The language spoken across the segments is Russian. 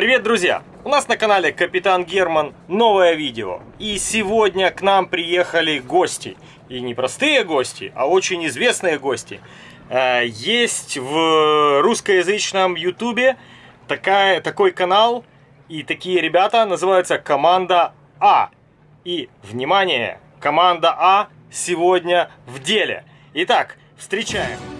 Привет, друзья! У нас на канале Капитан Герман новое видео. И сегодня к нам приехали гости. И не простые гости, а очень известные гости. Э, есть в русскоязычном ютубе такой канал и такие ребята называются Команда А. И, внимание, Команда А сегодня в деле. Итак, встречаем.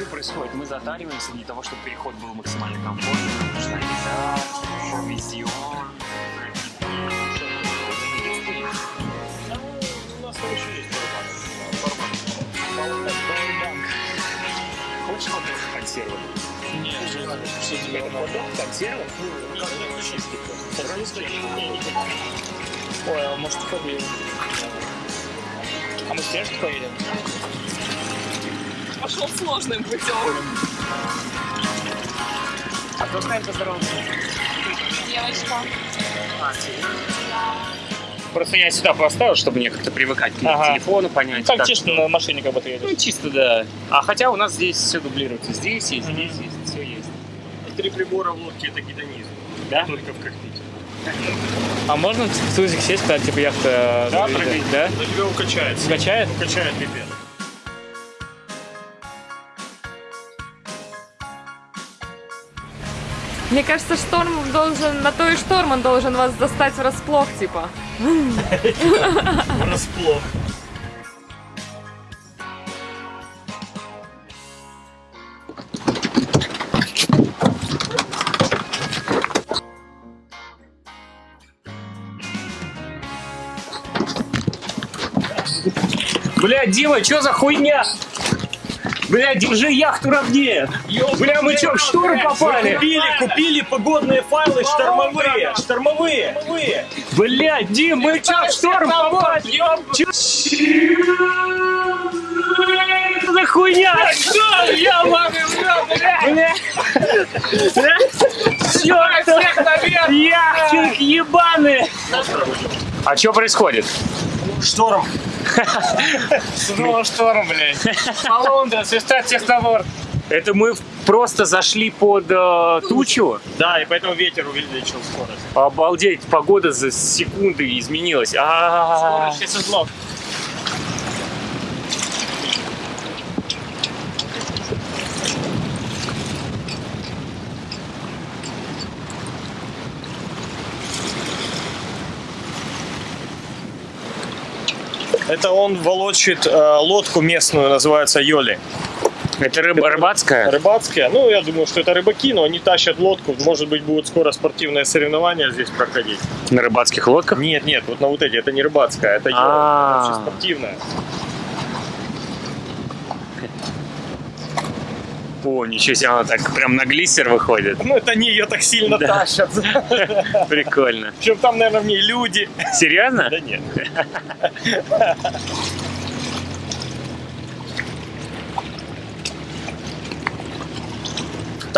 Что происходит? Мы затариваемся для того, чтобы переход был максимально комфортным. Нужна еда, провизион. Хочешь вот консервы? Нет, не надо. Что тебе это консервы? Ой, а может победим? А мы стяжки поедем? Пошел сложным путем. А кто с нами поздоровался? Девочка. Просто я сюда поставил, чтобы мне как-то привыкать к Ага. телефону, понять. Как как- честно на машине как будто Ну, едешь. чисто, да. А хотя у нас здесь все дублируется. Здесь есть, Мгм. здесь есть, все есть. Три прибора в лодке это гидонизм. Да? Только в кокпите. А можно в тузик сесть, когда типа яхта Да, заедет? прыгай. да? Да тебя укачает. Качает? Укачает пипец. Мне кажется, шторм должен, на то и шторм он должен вас застать врасплох, типа. Расплох. Бля, Дима, что за хуйня? Бля, держи яхту ровнее. Бля, мы что, в шторм попали? Купили, купили погодные файлы штормовые. Штормовые. Бля, Дим, мы что, в шторм попали? Что за хуйня? Что? Я Бля. Бля. Чёрт. Яхтинг ебаный. А что происходит? Шторм. Снова шторм, блядь. Полундра, свистать всех на борт. Это мы просто зашли под э, тучу. Да, и поэтому ветер увеличил скорость. Обалдеть, погода за секунды изменилась. А-а-а. Скорость узлов. Это он волочит э, лодку местную, называется Йоли. Это рыба рыбацкая? Рыбацкая. Ну, я думаю, что это рыбаки, но они тащат лодку. Может быть, будут скоро спортивные соревнования здесь проходить. На рыбацких лодках? Нет, нет, вот на вот эти. Это не рыбацкая, это Йоли. А. Вообще спортивная. О, ничего себе, она так прям на глиссер выходит. Ну, это они ее так сильно Да. тащат. Прикольно. Причем там, наверное, в ней люди. Серьезно? Да нет.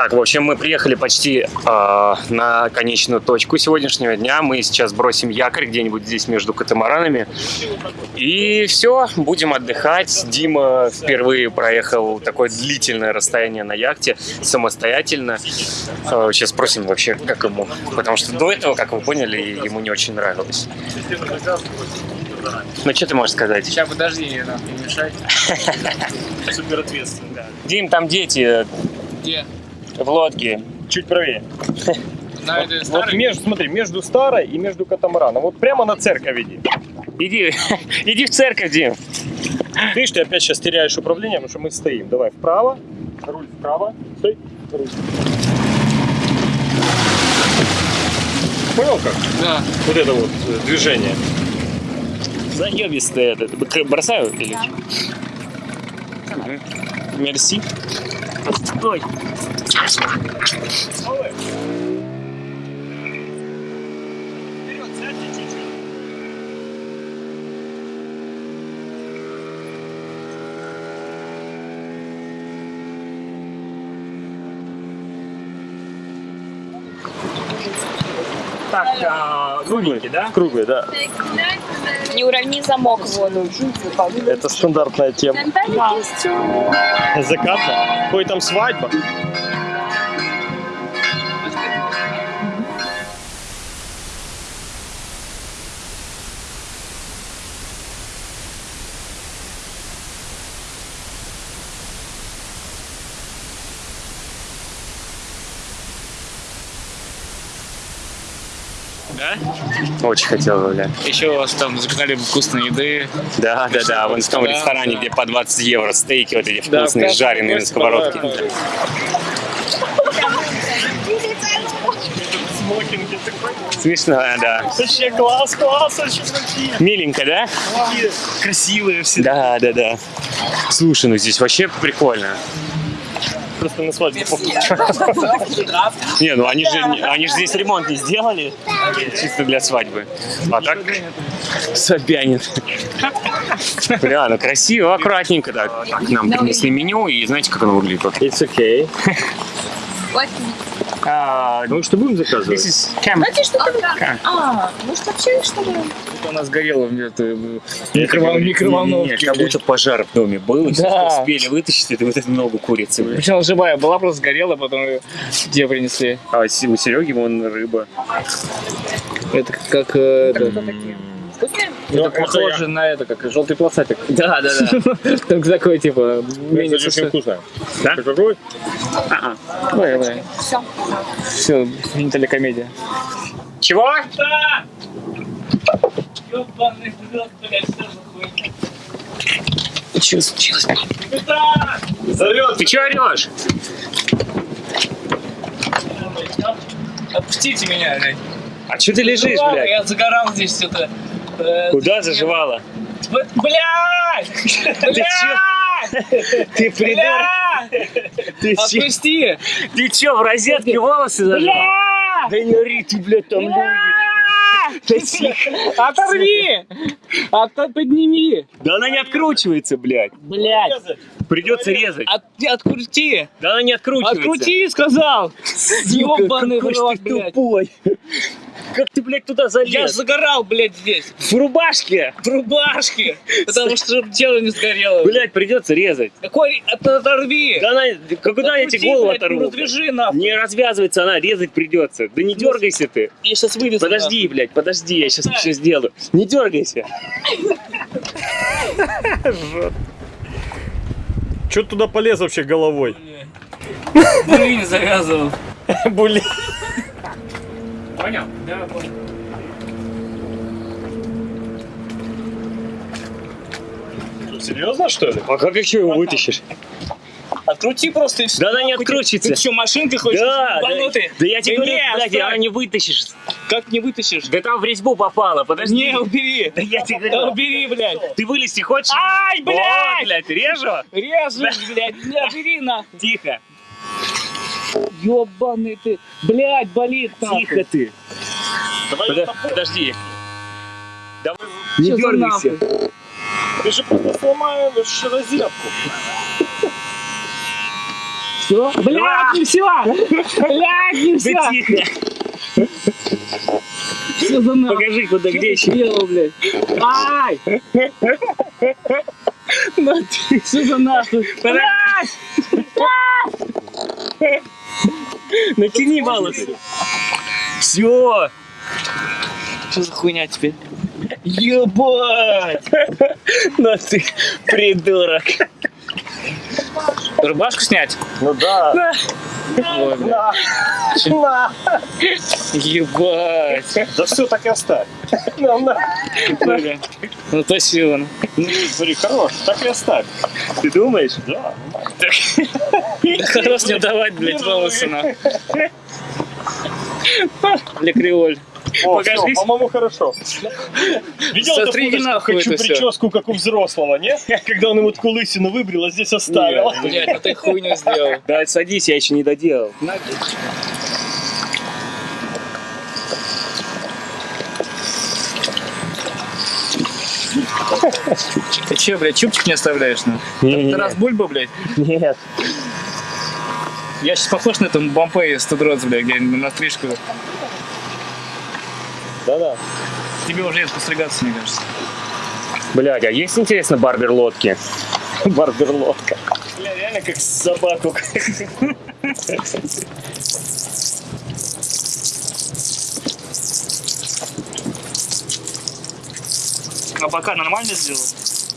Так, в общем, мы приехали почти э, на конечную точку сегодняшнего дня. Мы сейчас бросим якорь где-нибудь здесь между катамаранами. И все, будем отдыхать. Дима впервые проехал такое длительное расстояние на яхте самостоятельно. Э, сейчас спросим вообще, как ему. Потому что до этого, как вы поняли, ему не очень нравилось. Ну, что ты можешь сказать? Сейчас подожди, не мешай. Супер ответственно. Да. Дим, там дети Где? В лодке. Чуть правее. На этой Вот старой? между, смотри, между старой и между катамараном. Вот прямо на церковь иди. Иди, иди в церковь, Дим. Видишь, ты опять сейчас теряешь управление, потому что мы стоим. Давай вправо, руль вправо, стой, руль. Понял как? Да. Вот это вот э, движение. Заебистый этот. Б- Бросаю или что? Мгм. Мерси. Ой. Так, а, круглый, да? Круглый, да. Не уравни замок воду. Это стандартная тема. Закатно. Ой, там свадьба. Да? Очень хотел, бля. Еще у вас там заказали вкусной еды. Да, да, да, вон в том Да. ресторане, где по 20 евро стейки вот эти Да, вкусные, вкусный жареные на сковородке. Смешно, да. Вообще класс, класс, очень красиво. Миленько, да? Красивые все. Да, да, да. Слушай, ну здесь вообще прикольно. Просто на свадьбу. Не, ну они же, они же здесь ремонт не сделали, чисто для свадьбы. А так Собянин. Бля, ну красиво, аккуратненько так. Так, нам принесли меню, и знаете, как оно выглядит? It's okay. А, Ну что будем заказывать? this is camp. Знаете, что там? А, может вообще что ли? У нас горело в Это микровол- микроволновке. Как будто пожар в доме был, и Да. успели вытащить это, вот эту ногу курицы. Причем живая была, просто сгорела, потом ее тебе принесли. А у Сереги вон рыба. Это как э, это, Ну, это похоже на это, как желтый полосатик. Да, да, да. Только такой, типа, менее Это очень вкусно. Да? Ты какой? Ой, ой. Все. Все, не комедия. Чего? Что случилось? Зовет. Ты чего орешь? Отпустите меня, блядь. А что ты лежишь, блядь? Я загорал здесь что-то. Э, Куда заживала? Блядь! Блядь! Ты придурок! Ты? Отпусти! Ты чё, в розетке волосы зажал? Да не ори ты, блядь, там люди. Оторви! Ото- Подними! Да она не откручивается, блядь. Блядь! Придется резать. От, открути! Да она не откручивается. Открути, сказал! Ёбаный в рот, блядь! тупой. Как ты, блядь, туда Я залез? загорал, блядь, здесь! В рубашке. В рубашке! Потому что тело не сгорело. Блядь, придется резать. Какой? От- Оторви! Да она, когда я тебе голову оторву? Развяжи нахуй! Не развязывается она, резать придется. Да не дергайся ты. Я сейчас вывезу. Подожди, блядь, подожди, я сейчас все сделаю. Не дергайся. Че туда полез вообще головой? не завязывал. Блин. Понял? Да, понял. Серьезно, что ли? А как еще его вытащишь? Открути просто и все. Да она не открутится. Ты что, машинкой хочешь? Да, да, да я тебе Да говорю, не, блядь, она не вытащишь. Как не вытащишь? Да там в резьбу попало, подожди. Не, убери. Да я тебе Да говорю. убери, блядь. Ты вылезти хочешь? Ай, блядь! блядь, режу. Режешь, блядь. Не, убери нахуй. Тихо, Ёбаный ты. Блядь, болит тихо ты. Подо- Подожди. Давай, не дергайся. Ты же просто сломаешь розетку. Все? Блядь, не все. Блядь, не все. Да тихо. Что за нахуй? Покажи, куда, Что где ты еще. сделал, блядь? Ай! Что за нахуй? Блядь! Натяни волосы. Все. Что за хуйня теперь? Ебать! Ну ты придурок. Рубашку снять? Ну да. Ой, блядь. Ебать. Да все, так и оставь. Ну, на. Бля. Ну то сила. Смотри, хорош, так и оставь. Ты думаешь? Да. Да хорош не давать, блядь, волосы на. Для креоль. О, Покажись. по-моему, хорошо. Видел эту Сотри фоточку? нахуй Хочу это прическу, как у взрослого, не? Когда он ему такую лысину выбрил, а здесь оставил. Блядь, ну ты хуйню сделал. Да, садись, я еще не доделал. Ты че, блядь, чубчик не оставляешь, ну? Ты раз бульба, блядь? Нет. Я сейчас похож на этом Бомпей из Тудроц, блядь, где на стрижку. Да-да. Тебе уже есть постригаться, мне кажется. Блядь, а есть, интересно, барбер-лодки? Барберлотка. Бля, реально как собаку. А бока нормально сделал?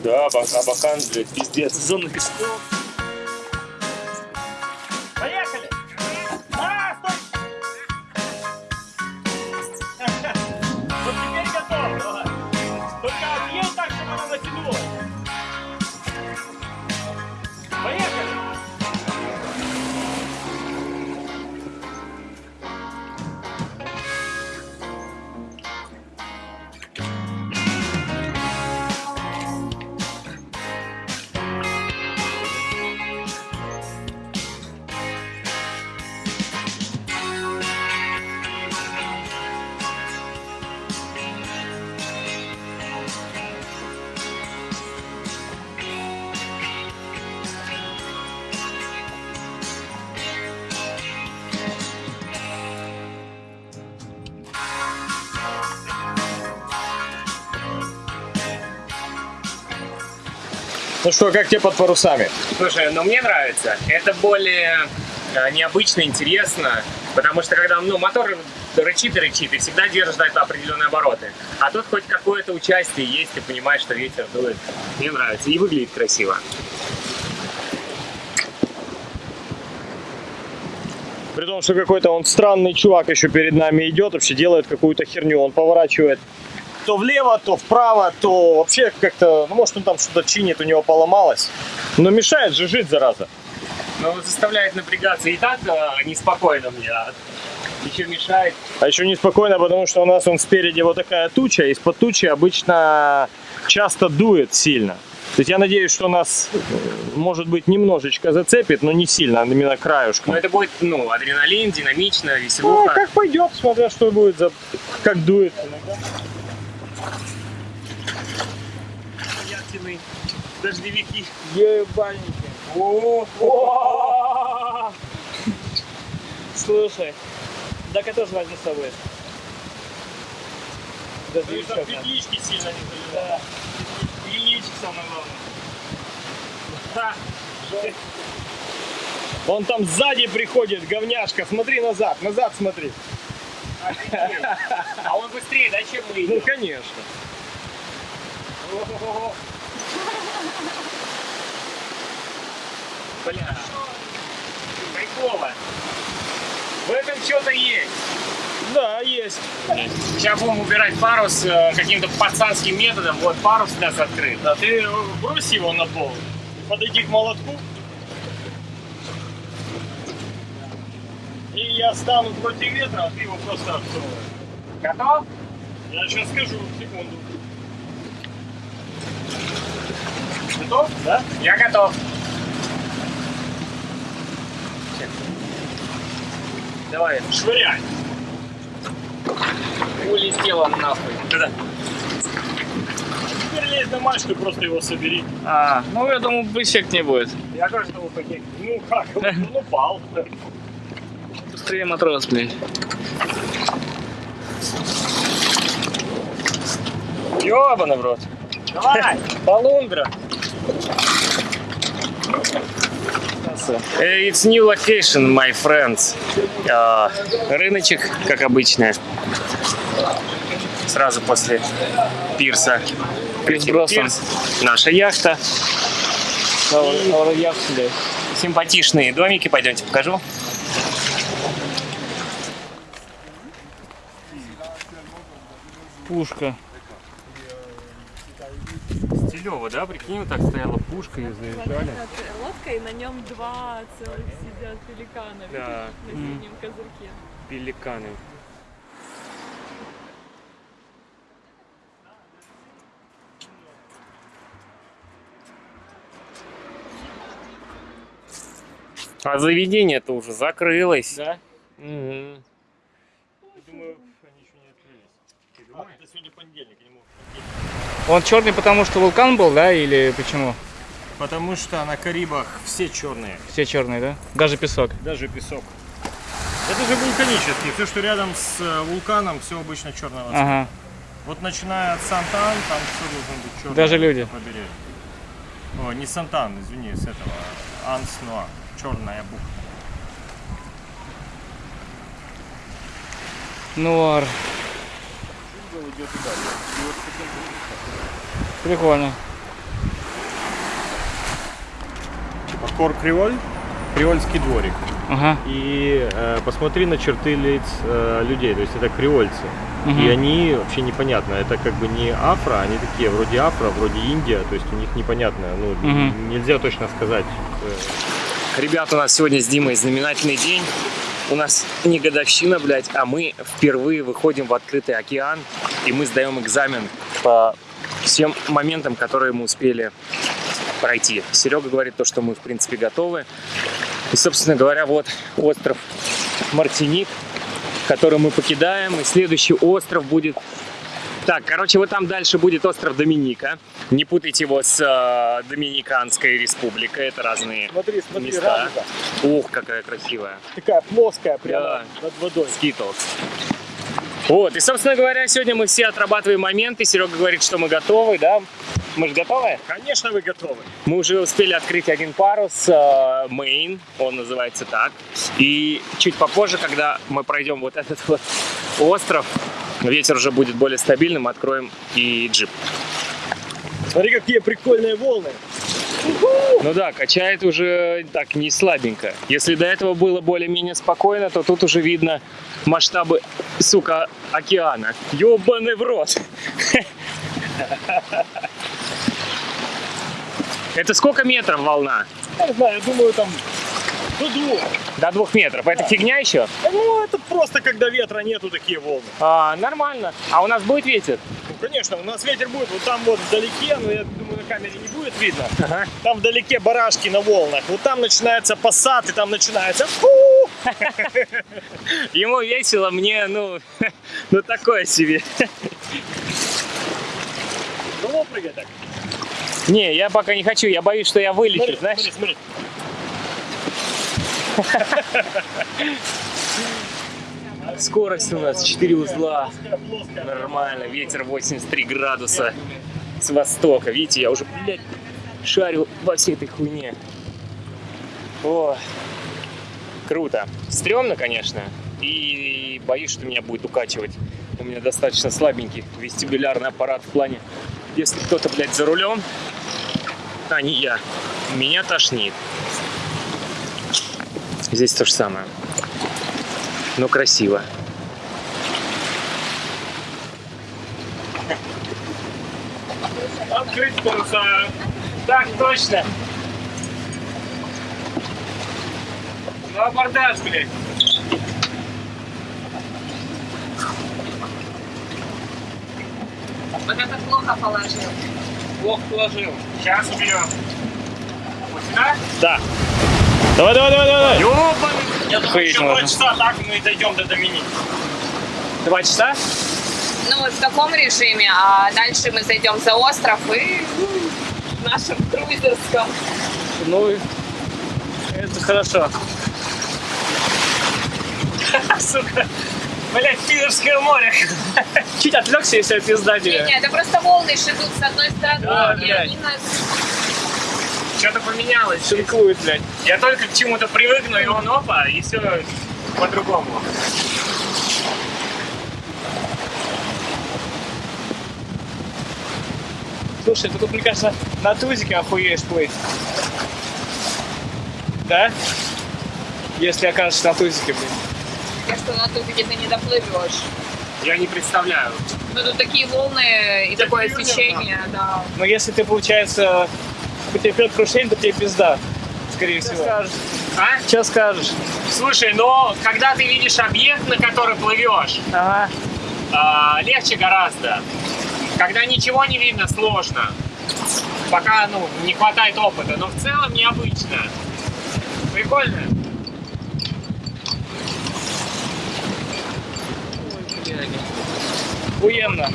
Да, Абакан, блядь, пиздец. Зона песков. Ну что, как тебе под парусами? Слушай, ну мне нравится. Это более э, необычно, интересно, потому что когда ну, мотор рычит и рычит, и всегда держишь это определенные обороты. А тут хоть какое-то участие есть, ты понимаешь, что ветер дует. Мне нравится. И выглядит красиво. При том, что какой-то он странный чувак еще перед нами идет, вообще делает какую-то херню. Он поворачивает то влево, то вправо, то вообще как-то, ну может он там что-то чинит, у него поломалось. Но мешает же жить, зараза. Но заставляет напрягаться и так э, неспокойно мне, а еще мешает. А еще неспокойно, потому что у нас он спереди вот такая туча, из-под тучи обычно часто дует сильно. То есть я надеюсь, что нас, э, может быть, немножечко зацепит, но не сильно, а именно краюшком. Но это будет, ну, адреналин, динамично, Ну, веселуха. как пойдет, смотря что будет, за... как дует. Яхтенный дождевики. Ебальники. Слушай, так я тоже возьму с собой. Еще одна. петлички сильно не Да. Единичек самое главное. Он там сзади приходит, говняшка. Смотри назад, назад смотри. А он быстрее, да, чем мы? Ну, конечно. Бля. Прикола. В этом что-то есть. Да, есть. Сейчас будем убирать парус э, каким-то пацанским методом. Вот парус у нас открыт. Да ты брось его на пол. Подойди к молотку. И я стану против ветра, а ты его просто откроешь. Готов? Я сейчас скажу, секунду. Готов? Да? Я готов. Давай, швыряй. Улетел он нахуй. Да. Теперь лезь на мачту, просто его собери. А, ну я думаю, эффект не будет. Я тоже думал, какие. Ну как, он упал. Быстрее матрос, блядь. Ёбаный в рот. Давай, полундра. Э, It's new location, my friends. А, рыночек, как обычно. Сразу после пирса. Пирс. Наша яхта. Симпатичные домики. Пойдемте покажу. Пушка. Стилево, да? Прикинь, вот так стояла пушка и заезжали. Лодка, и на нем два целых сидят пеликана Да. на синем козырьке. Пеликаны. А заведение-то уже закрылось. Да? Мгм. Думаю, они еще не открылись. А, это сегодня понедельник, не могут. Он черный, потому что вулкан был, да, или почему? Потому что на Карибах все черные, Все черные, да? Даже песок. даже песок. Это же вулканический. Все, что рядом с э, вулканом, все обычно черного цвета. Ага. Вот начиная от Сантан, там все должно быть черное. Даже люди. побережье. О, не Сантан, извини, с этого. Анснуа. Черная бухта. Нуар. Прикольно. Типа Кор Криволь, Кривольский дворик. Ага. И э, посмотри на черты лиц э, людей, то есть это креольцы. Мгм. И они вообще непонятно, это как бы не афро, они такие вроде афро, вроде Индия, то есть у них непонятно, ну Мгм. нельзя точно сказать. Ребят, у нас сегодня с Димой знаменательный день. У нас не годовщина, блядь, а мы впервые выходим в открытый океан, и мы сдаем экзамен по всем моментам, которые мы успели пройти. Серега говорит то, что мы, в принципе, готовы. И, собственно говоря, вот остров Мартиник, который мы покидаем, и следующий остров будет... Так, короче, вот там дальше будет остров Доминика. Не путайте его с э, Доминиканской республикой, это разные Смотри, смотри, места. радуга. Ух, какая красивая. Такая плоская прямо над водой. Skittles. Вот, и, собственно говоря, сегодня мы все отрабатываем моменты. Серега говорит, что мы готовы, да? Мы же готовы? Конечно, вы готовы. Мы уже успели открыть один парус, э, main, он называется так. И чуть попозже, когда мы пройдем вот этот вот остров, ветер уже будет более стабильным, откроем и джип. Смотри, какие прикольные волны. Ну да, качает уже так не слабенько. Если до этого было более-менее спокойно, то тут уже видно масштабы, сука, океана. Ёбаный в рот. Это сколько метров волна? Я не знаю, я думаю, там до двух. До двух метров. Это фигня еще? Ну, это просто когда ветра нету, такие волны. А, нормально. А у нас будет ветер? Ну, конечно, у нас ветер будет вот там вот вдалеке, но я думаю, на камере не будет видно. Ага. Там вдалеке барашки на волнах. Вот там начинается посад, и там начинается! Ему весело, мне, ну, ну такое себе. Ну, прыгай так. Не, я пока не хочу, я боюсь, что я вылечу, Смотри, знаешь? смотри, смотри. Скорость у нас 4 узла. Нормально, ветер 83 градуса с востока. Видите, я уже, блядь, шарю во всей этой хуйне. О, круто. Стремно, конечно. И боюсь, что меня будет укачивать. У меня достаточно слабенький вестибулярный аппарат в плане, если кто-то, блядь, за рулем, а не я, меня тошнит. Здесь то же самое. Но красиво. Открыть паруса. Так точно. Ну, абордаж, блядь. Вот это плохо положил. Плохо положил. Сейчас уберем. Вот сюда? Да. Давай, давай, давай, давай. Ёбаный. Я думаю, еще два часа так мы дойдем до Доминики. Два часа? Ну вот в таком режиме, а дальше мы зайдем за остров и в нашем круизерском. Ну, это хорошо. Сука. Блять, Питерское море. Чуть отвлекся, если пизда Не, тебе. не, это просто волны шидут с одной стороны, Да, и блядь. они нас... Что-то поменялось. Шинкует, блядь. Я только к чему-то привыкну, и он опа, и все по-другому. Слушай, ты тут, мне кажется, на тузике охуеешь плыть. Да? Если окажешься на тузике, блин. Я что, на тузике ты не доплывешь. Я не представляю. Ну тут такие волны и такое течение, да. Но если ты, получается, потерпет крушение, то тебе пизда. Скорее всего. А? Что скажешь? Слушай, но когда ты видишь объект, на который плывешь, Ага. а, легче гораздо. Когда ничего не видно, сложно. Пока, ну, не хватает опыта. Но в целом необычно. Прикольно? Охуенно.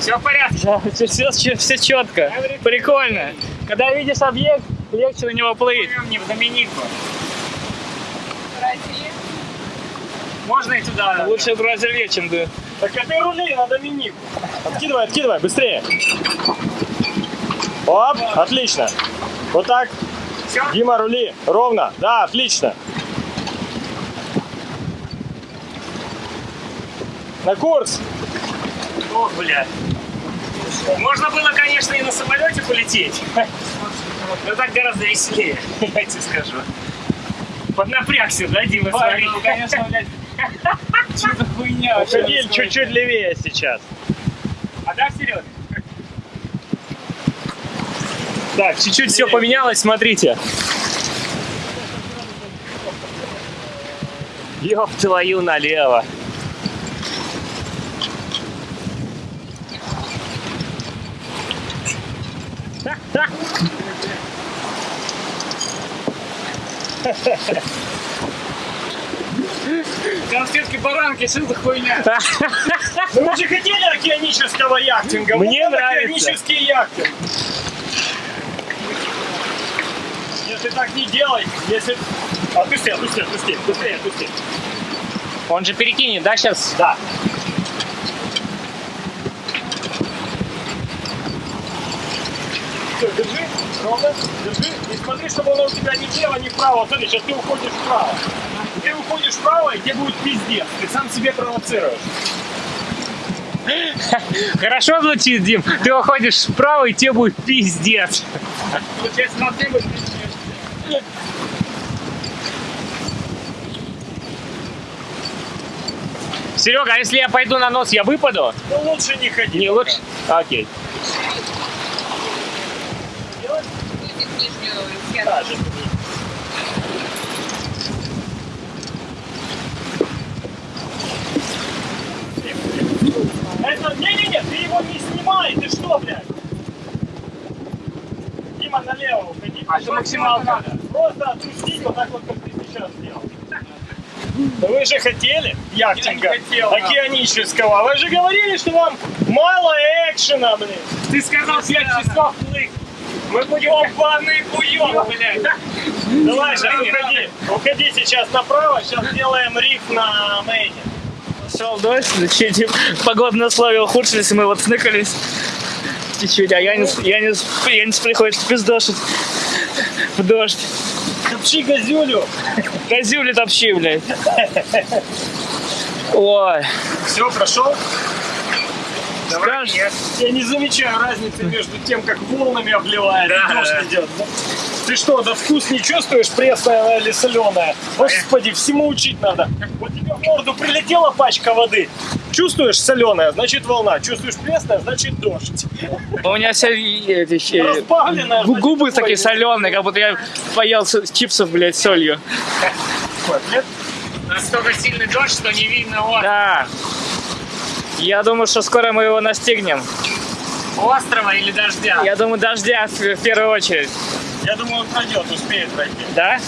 Все в порядке. Да, все, все, все четко. Прикольно. Когда видишь объект, легче на него плыть. Не в Доминику. Можно и туда. Лучше бразилье, чем ты. Так а ты рули на Доминику. Откидывай, откидывай, быстрее. Оп, отлично. Вот так. Дима, рули. Ровно. Да, отлично. На курс. Ох, блядь. Можно было, конечно, и на самолете полететь. Но так гораздо веселее, я тебе скажу. Поднапрягся, да, Дима, смотри? ну, конечно, блядь. Что за хуйня? Уходи чуть-чуть левее сейчас. А да, вперед? Так, чуть-чуть все поменялось, смотрите. Ёб твою налево. Конфетки баранки, что за хуйня? Ну вы же хотели океанического яхтинга. Мне Вот нравится. Океанический яхтинг. Если так не делай, если... Отпусти, отпусти, отпусти, быстрее, отпусти. Он же перекинет, да, сейчас? Да. Все, держи, ровно, держи. И смотри, чтобы оно у тебя ни влево, ни вправо. Вот Смотри, сейчас ты уходишь вправо. Ты уходишь вправо, и тебе будет пиздец. Ты сам себе провоцируешь. Хорошо звучит, Дим. Ты уходишь вправо, и тебе будет пиздец. Получается, на тебе будет пиздец. Серега, а если я пойду на нос, я выпаду? Ну лучше не ходи. Не лучше? Окей. Да. Это, не-не-не, ты его не снимай, ты что, блядь? Дима, налево уходи. А это максималка. Просто отпусти вот так вот, как ты сейчас сделал. Да вы же хотели яхтинга хотел, да. океанического. Вы же говорили, что вам мало экшена, блин. Ты сказал 5 часов. Мы будем ебаный буёк, блядь. Давай, сейчас уходи. Уходи сейчас направо, сейчас сделаем риф на мейне. Шел дождь, чуть погодные условия ухудшились, и мы вот сныкались чуть-чуть, а я не, я не, я не приходится пиздошить в дождь. Топчи газюлю. Козюли топчи, блядь. Ой. Все, прошел? Скажешь? Я не замечаю разницы между тем, как волнами обливает Да, и дождь да. идет. Ты что, да вкус не чувствуешь, пресная или соленая? Господи, всему учить надо. Вот тебе в морду прилетела пачка воды. Чувствуешь соленая, значит волна. Чувствуешь пресная, значит дождь. У меня все эти значит, губы такие соленые, как будто я поел чипсов, блядь, с солью. нет? Настолько сильный дождь, что не видно острова. Да. Я думаю, что скоро мы его настигнем. Острова или дождя? Я думаю, дождя в, в первую очередь. Я думаю, он пройдет, успеет пройти. Да?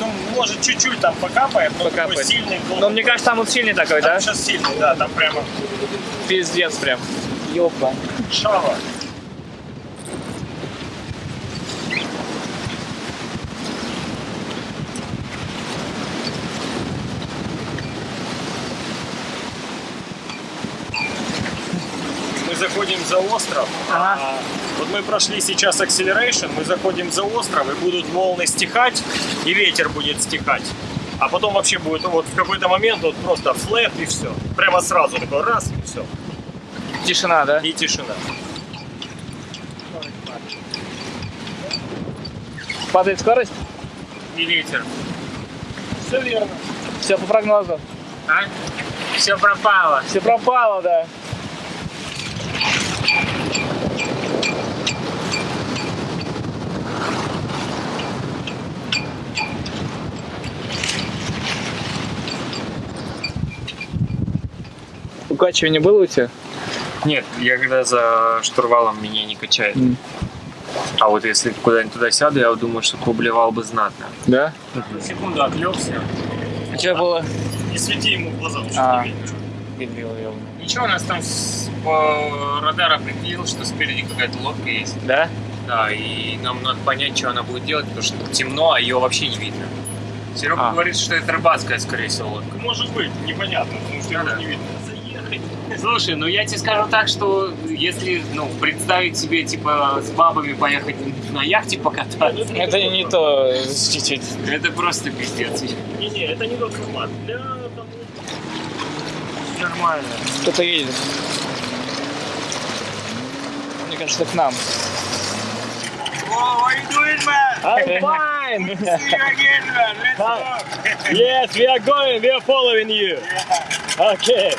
Ну, может, чуть-чуть там покапает, но такой Покапает. сильный был. Но мне кажется, там вот сильный такой, да? Сейчас сильный, да, там прямо Пиздец прям. Ёпа. шава. Заходим за остров. Ага. А, вот мы прошли сейчас acceleration, мы заходим за остров, и будут волны стихать, и ветер будет стихать. А потом вообще будет вот в какой-то момент вот просто флэп и все. Прямо сразу такой раз и все. Тишина, да? И тишина. Падает скорость? И ветер. Все верно. Все по прогнозу. А? Все пропало. Все пропало, да. Укачивание было у тебя? Нет, я когда за штурвалом меня не качает. А вот если куда-нибудь туда сяду, я думаю, что поблевал бы знатно. Да? Секунду отвлекся. А что было? Не свети ему в глаза, лучше А. не видно. Ничего, у нас там с, по радар определил, что спереди какая-то лодка есть. Да? Да, и нам надо понять, что она будет делать, потому что темно, а ее вообще не видно. Серега А. говорит, что это рыбацкая, скорее всего, лодка. Может быть, непонятно, потому что его не не видно. Слушай, ну я тебе скажу так, что если ну, представить себе, типа, с бабами поехать на яхте покататься, Это не то чуть-чуть. это просто пиздец. Не-не, это не тот формат. Для того, Нормально. Кто-то едет. Мне кажется, к нам. I'm fine. Yes, we are going, we are following you. Okay.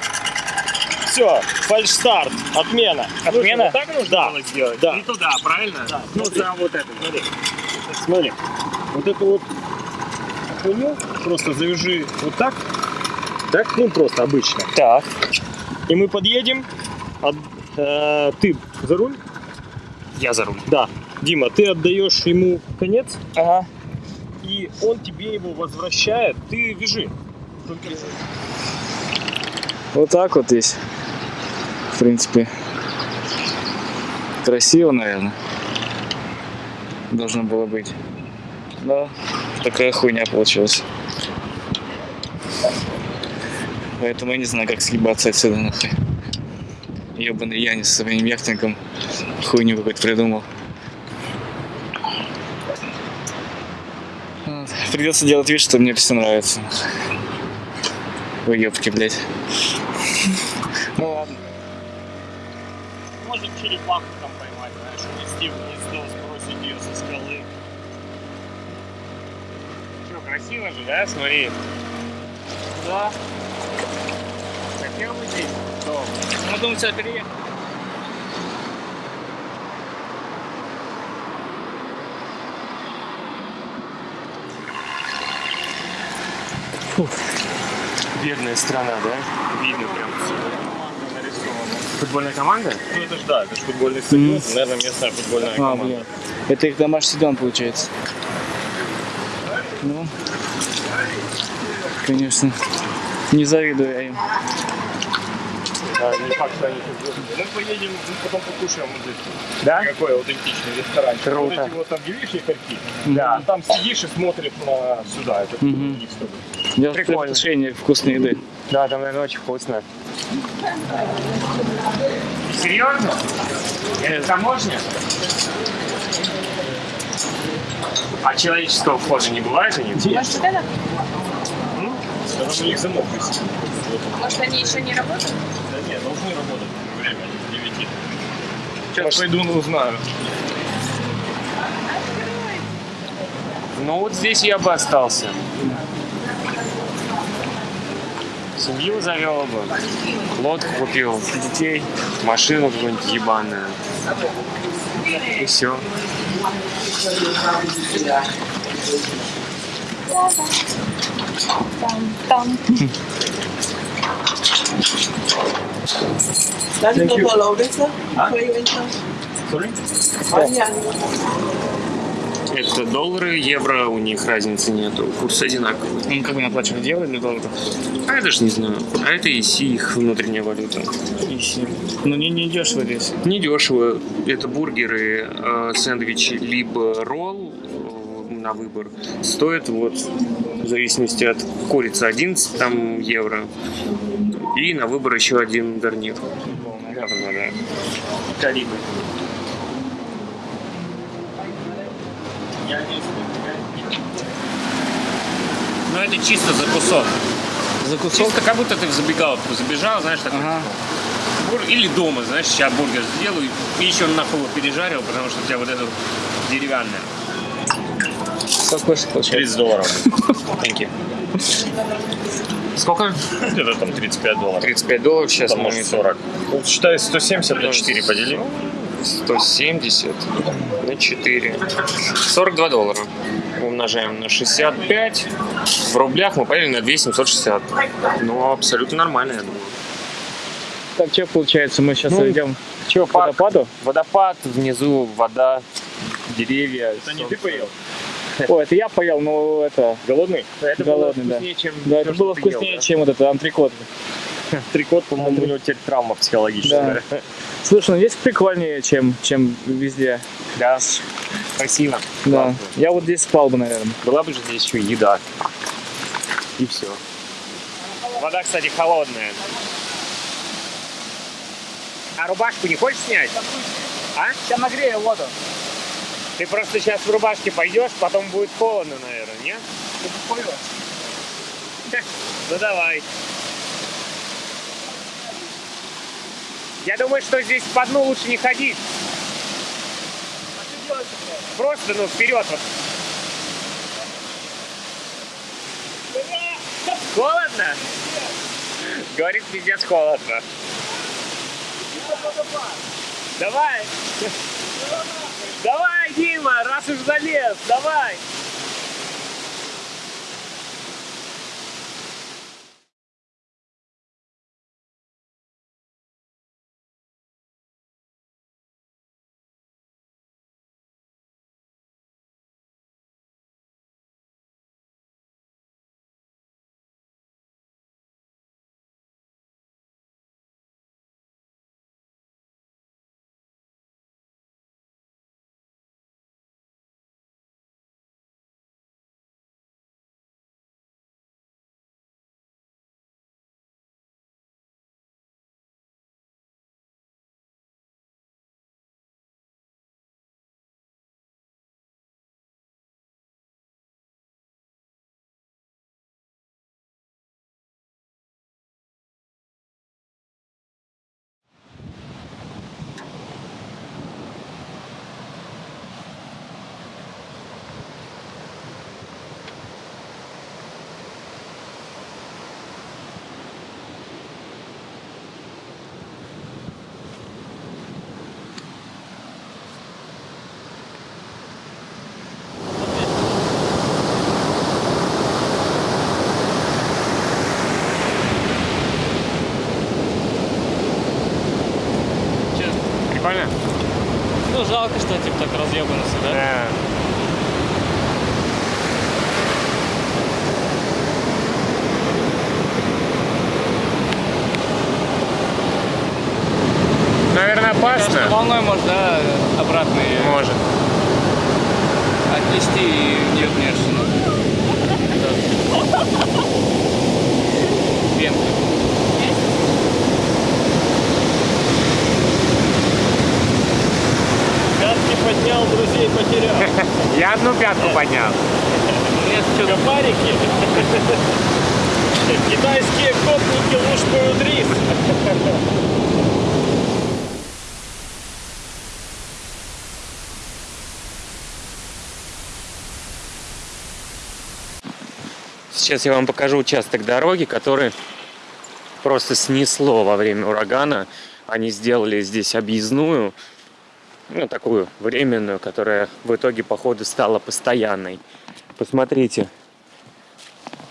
Все, фальшстарт, отмена. Отмена? Что, вот так нужно было сделать? Да. Не туда, правильно? Да. Ну, там вот это. Смотри, смотри, вот эту вот хуйню просто завяжи вот так, так, ну просто обычно. Так. И мы подъедем, от- э, ты за руль, Я за руль. да, Дима, ты отдаешь ему конец, Ага. и он тебе его возвращает, ты вяжи. Только Вот так вот здесь. В принципе. Красиво, наверное. Должно было быть. Да. Такая хуйня получилась. Поэтому я не знаю, как съебаться отсюда нахуй. Ебаный Янис со своим яхтингом хуйню какую-то придумал. Придется делать вид, что мне все нравится. Уебки, блядь. Ну. Можно черепаху там поймать, знаешь, унести в гнездо, сбросить ее со скалы. Что, красиво же, да? Смотри. Да. Хотел бы здесь? Дом. Мы думаем, сюда переехать. Бедная страна, да? Видно прям Футбольная команда? Ну это ж да, это ж футбольный стадион, наверное, местная футбольная А, команда. блядь. Это их домашний стадион получается. Ну, конечно, не завидую я им. А, не факт, что они. Мы поедем, мы потом покушаем вот здесь. Да? Какой аутентичный ресторан. Круто. Вот эти вот видишь якорьки? Да. Там сидишь и смотришь на сюда. Это Мгм. у них с тобой. Я Прикольно. предвкушение вкусной еды. Да, там, наверное, очень вкусно. Серьезно? Это таможня? А человеческого входа не бывает у них? Может, вот это? Это у них замок висит. Может, они еще не работают? Да нет, должны работать время с 9. Сейчас пойду, ну, узнаю. Ну вот здесь я бы остался. Семью завел бы, лодку купил, детей, машину какую-нибудь ебаную. И все. Does it go to a loading, sir? You enter? Sorry? Yeah. Это доллары, евро, у них разницы нету, курс одинаковый. Ну, как бы оплачивали евро или доллары? А я даже не знаю. А это ИСИ, их внутренняя валюта. Ищи. Ну, не, не дешево здесь. Недешево. Это бургеры, э, сэндвичи, либо ролл на выбор. Стоят вот в зависимости от курицы 11 там, евро. И на выбор еще один гарнир. Да, да. Карибы. Ну это чисто за кусок. За кусок? Чисто как будто ты в забегаловку забежал, знаешь, такой Ага. Бур- Или дома, знаешь, сейчас бургер сделаю и еще нахуй его пережарил, потому что у тебя вот это деревянное. Сколько получается? 30 долларов. Thank you. Сколько? Где-то там 35 долларов. 35 долларов сейчас Там, может, 40. Вот считай 170 на 4 подели. 170 на 4. 42 доллара. Умножаем на 65. В рублях мы поели на 2760. Ну, абсолютно нормально, я думаю. Так, что получается? Мы сейчас Ну, идем Че, к водопаду? Водопад, внизу вода, деревья. Это не ты поел? О, это я поел, но это... Голодный? Это Голодный, было да. вкуснее, чем Да, это было ел, вкуснее, да? чем вот это антрикот. Трикот, по-моему, у него теперь травма психологическая. Слушай, ну здесь прикольнее, чем, чем везде. Да, спасибо. Да. Классно. Я вот здесь спал бы, наверное. Была бы же здесь еще еда. И все. Вода, кстати, холодная. А рубашку не хочешь снять? А? Сейчас нагрею воду. Ты просто сейчас в рубашке пойдешь, потом будет холодно, наверное, не? Ну давай. Я думаю, что здесь по дну лучше не ходить. Просто, ну, вперед вот. Холодно? Говорит, пиздец холодно. Давай. Давай, Дима, раз уж залез, давай. Прикольно? Ну, жалко, что типа так разъебанности, да? Да. Наверное, Конечно, опасно. волной может, да, обратно ее Может. отнести и не вернешься. Ну. Пенка. Пятки поднял, друзей потерял. Я пятку поднял. Копарики. Китайские копники лушкают рис. Сейчас я вам покажу участок дороги, который просто снесло во время урагана. Они сделали здесь объездную, ну, такую временную, которая в итоге, походу, стала постоянной. Посмотрите.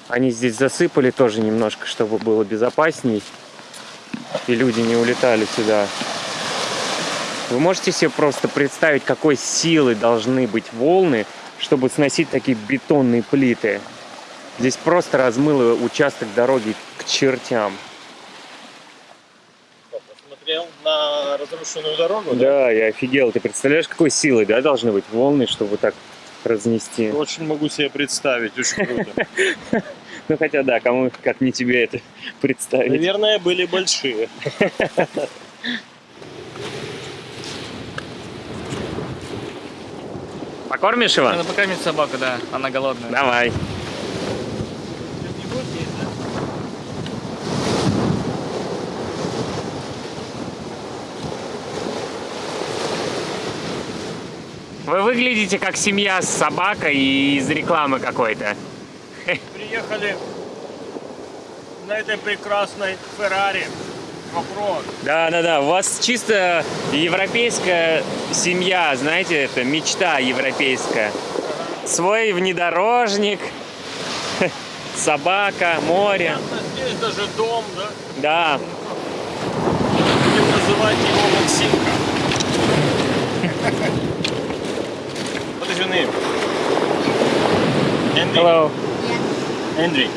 Они здесь засыпали тоже немножко, чтобы было безопасней. И люди не улетали сюда. Вы можете себе просто представить, какой силы должны быть волны, чтобы сносить такие бетонные плиты. Здесь просто размыло участок дороги к чертям. Посмотрел на разрушенную дорогу. Да, я офигел. Ты представляешь, какой силой, да, должны быть волны, чтобы так разнести? Очень могу себе представить, очень круто. Ну, хотя да, кому, как не тебе это представить. Наверное, были большие. Покормишь его? Надо покормить собаку, да, она голодная. Давай. Вы выглядите как семья с собакой и из рекламы какой-то. Приехали на этой прекрасной Феррари. Вопрос. Да, да, да. У вас чисто европейская семья, знаете, это мечта европейская. Свой внедорожник, собака, море. Здесь даже дом, да? Да. Будем называть его Максимка. Is your name? Andy? Hello. Andy.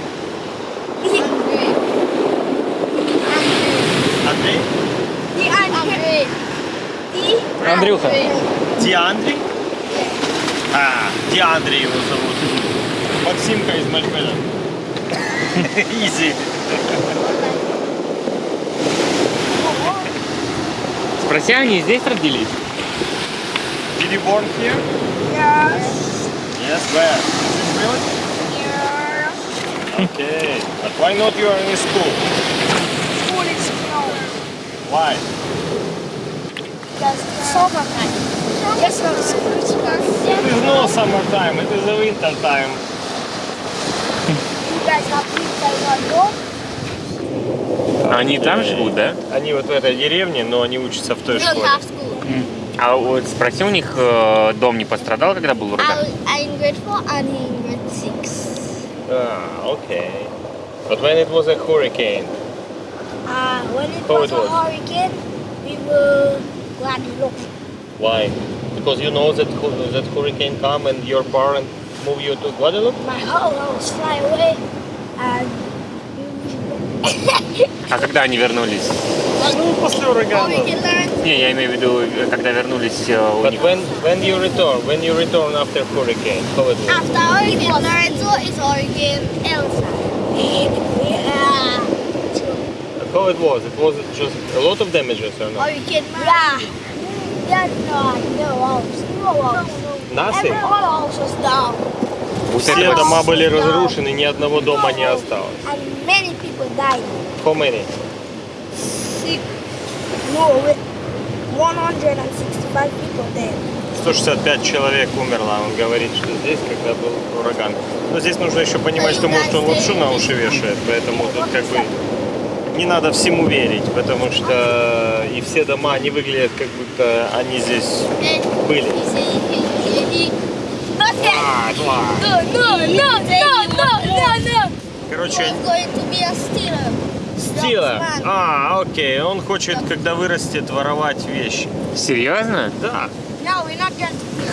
Андрей? Андрюха. Диандри? А, Диандри его зовут. Максимка из Мальбена. Easy. Спроси, они здесь родились? Did you born here? Yes. Yes, where? This village? Yes. Okay. But why not you are in school? School is closed. Why? Because it's summertime. Yes, no, it's Christmas. It is no summertime, it is a winter time. You guys have winter door? Они там живут, да? Они вот в этой деревне, но они учатся в той школе. school. А вот спроси у них, э, дом не пострадал, когда был ураган? I, I'm in grade 4 and he in grade 6. Ah, okay. But when it was a hurricane, Uh, when it How was it a was? hurricane, we were Guadeloupe. why? Because you know that hu- that hurricane come and your parent move you to Guadeloupe? My whole house fly away and А когда они вернулись? Ну, после урагана. Не, я имею в виду, э, когда вернулись э, у But них. when when you return, when you return after hurricane, how it was? After Hurricane Lorenzo is Hurricane Elsa. Yeah. How it was? It was just a lot of damages or not? Hurricane Yeah. Yeah, no, no house. No house. Nothing. Every whole house was down. Все дома были разрушены, ни одного дома не осталось. Many people died. How many? Six. No, with 165 people dead. 165 человек умерло, он говорит, что здесь, когда был ураган. Но здесь нужно еще понимать, что может он лапшу на уши вешает, поэтому тут как бы не надо всему верить, потому что и все дома, они выглядят как будто они здесь были. No, no, no, no, no, no, no. Короче, to be a stealer. Стила. Salesman. А, окей, он хочет, когда вырастет, воровать вещи. Серьезно? Да. No, we're not.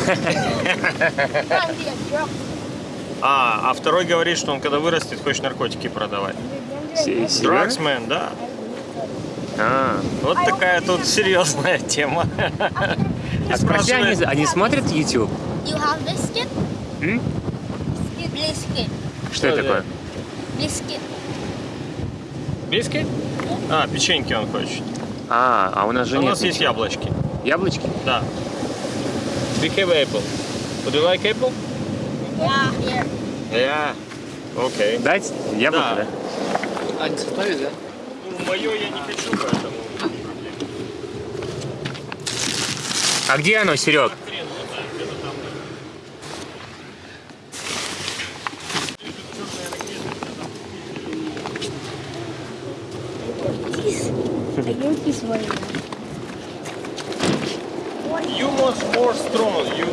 А, а второй говорит, что он когда вырастет, хочет наркотики продавать. Драгсмен, да. А, Вот такая тут серьезная тема. а спроси, они, они смотрят YouTube? You have biscuit? М? Biscuit. Что это это? такое? Biscuit. Biscuit? А, печеньки он хочет. А, а у нас же У нет. нас есть ничего. яблочки. Яблочки? Да. We have apple. Would you like apple? Yeah, here. Yeah. Окей. Дать? Яблоко, Да. да? А, не составит, да? Ну, мое я не хочу, поэтому... А где оно, Серег? This one. You must more strong. You...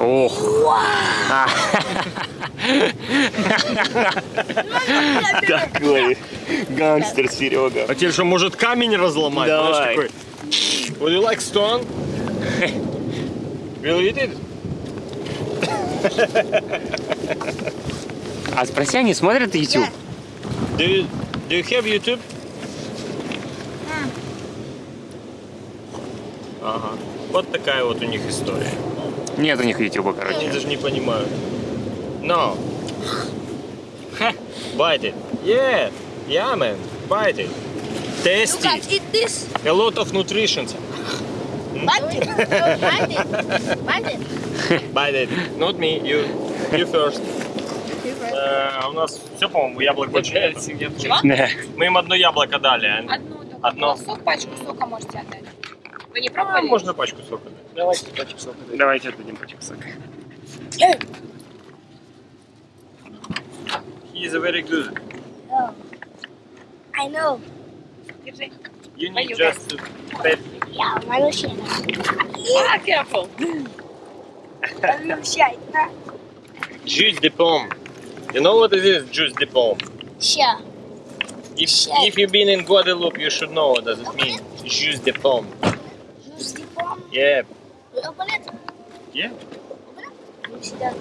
Ох. А. Такой гангстер Серега. А тебе что, может камень разломать? Давай. Такой... Would you like stone? Will you eat it? А спроси, они смотрят YouTube? Do you, do you have YouTube? Ага. Вот такая вот у них история. Нет у них YouTube, короче. Они даже не понимают. No. Ха. Bite it. Yeah. Yeah, man. Bite it. You Tasty. can eat this. A lot of nutrition. Bite it. No, bite it. Bite it. Bite it. Not me. You. You first. Э, А у нас все, по-моему, яблок больше нет. Мы им одно яблоко дали. а Одну только. Одно. Сок, пачку сока можете отдать. Вы не А, пробовали? можно пачку сока дать. Давайте пачек сока. Давайте отдадим пачек сока. He is very good. Oh. I know. Держи. You need just to pet. Yeah, Marusha. Ah, careful. Juice de pomme. You know what it is, Juice de Pomme? Sure. If, sure. if you've been in Guadeloupe, you should know what does it mean. Juice de Pomme. Juice de Pomme? Yeah. We open it? Yeah. Open it? Yeah.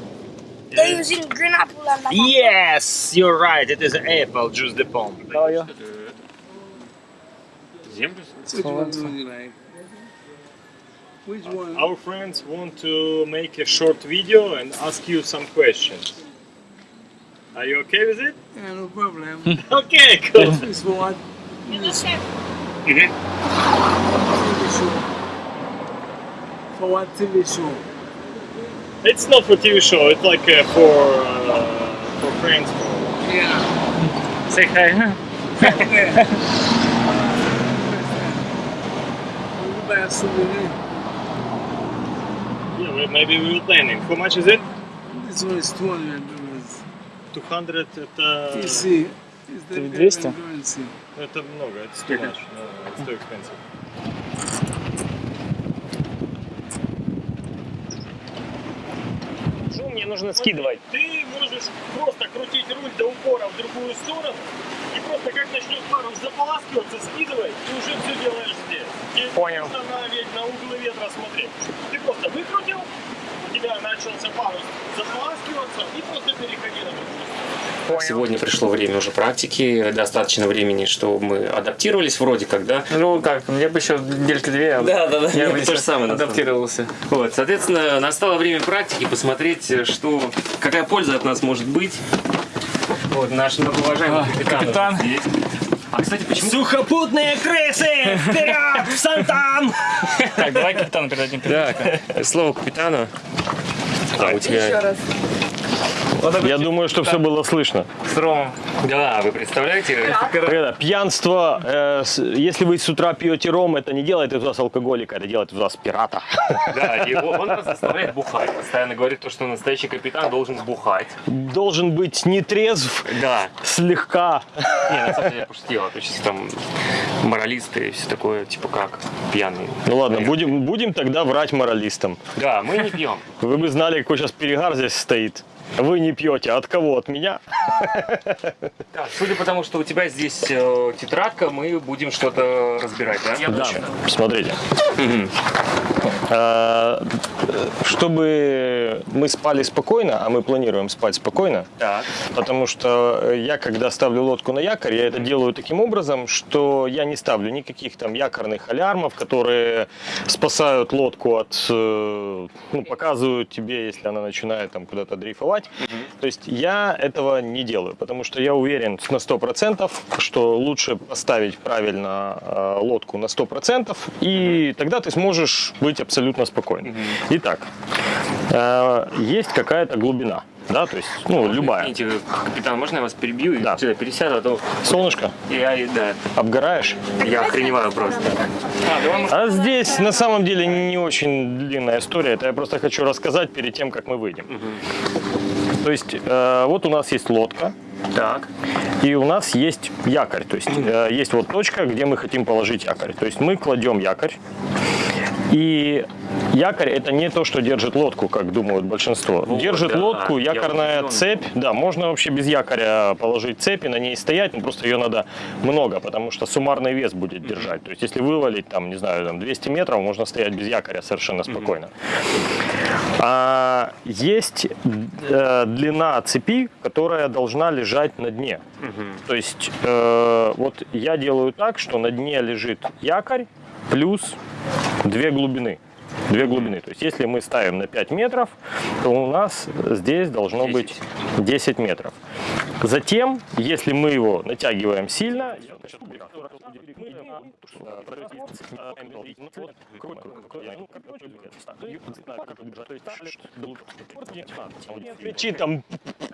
They're using green apple and banana. Yes, you're right. It is apple juice de pomme. How are you? Which one? Our friends want to make a short video and ask you some questions. Are you okay with it? Yeah, no problem. Okay, cool. this for what? This Mhm. TV show. For what TV show? It's not for TV show. It's like uh, for uh, for friends. Yeah. Say hi. We buy a souvenir. Yeah, well, maybe we will plan planning. How much is it? This one is two hundred dollars. 200 это... TC. Is the 200? payment currency. Это много, it's too much. No, it's too expensive. Что мне нужно скидывать? Ты можешь просто крутить руль до упора в другую сторону и просто как начнет парус заполаскиваться, скидывай, и уже все делаешь здесь. Тебе Понял. нужно на, ве- на углы ветра смотреть. Ты просто выкрутил, у тебя начался парус заполаскиваться и просто переходи на другую. Сегодня пришло время уже практики, достаточно времени, что мы адаптировались вроде как, да? Ну как, я бы еще недельки две. Да, да, да. Я бы то же еще самое. адаптировался. Вот, соответственно, настало время практики, посмотреть, что, какая польза от нас может быть. Вот, наш многоуважаемый А, капитан. капитан. здесь. А, кстати, почему... Сухопутные крысы! Вперед! В Сантан! Так, давай капитану передадим. Так, слово капитану. А, у тебя... Я думаю, что все было слышно. С Ромом. Да, вы представляете? Это пьянство, э, с- если вы с утра пьете ром, это не делает из вас алкоголика, это делает из вас пирата. Да, он он нас заставляет бухать. Постоянно говорит, то, что настоящий капитан должен бухать. Должен быть не трезв, Да. слегка. Не, на самом деле я пошутил. А то сейчас там моралисты и все такое, типа как, пьяные. Ну ладно, будем, будем тогда врать моралистам. Да, мы не пьем. Вы бы знали, какой сейчас перегар здесь стоит. Вы не пьете. От кого? От меня? Так, судя по тому, что у тебя здесь э, тетрадка, мы будем что-то разбирать, да? Да. Смотрите. Э, Чтобы мы спали спокойно, а мы планируем спать спокойно, Так. Потому что я, когда ставлю лодку на якорь, я это делаю таким образом, что я не ставлю никаких там якорных алярмов, которые спасают лодку от, э, ну, показывают тебе, если она начинает там куда-то дрейфовать. То есть я этого не делаю, потому что я уверен на 100%, что лучше поставить правильно э, лодку на 100%, и тогда ты сможешь быть абсолютно спокойным. Итак, э, есть какая-то глубина. Да, то есть, ну, любая. Извините, капитан, можно я вас перебью и Да. сюда пересяду, а то Солнышко, я, и- да, обгораешь? я охреневаю просто. А здесь на самом деле не очень длинная история. Это я просто хочу рассказать перед тем, как мы выйдем. То есть э, вот у нас есть лодка, Так. и у нас есть якорь. То есть э, есть вот точка, где мы хотим положить якорь. То есть мы кладем якорь. И якорь это не то, что держит лодку, как думают большинство. Вот, держит да, лодку якорная цепь. Да, можно вообще без якоря положить цепь и на ней стоять, но просто ее надо много, потому что суммарный вес будет держать. То есть если вывалить там, не знаю, там 200 метров, можно стоять без якоря совершенно спокойно. А, есть э, длина цепи, которая должна лежать на дне. То есть э, вот я делаю так, что на дне лежит якорь плюс две глубины. Две глубины. То есть если мы ставим на 5 метров, то у нас здесь должно 10. быть 10 метров. Затем, если мы его натягиваем сильно, Печи там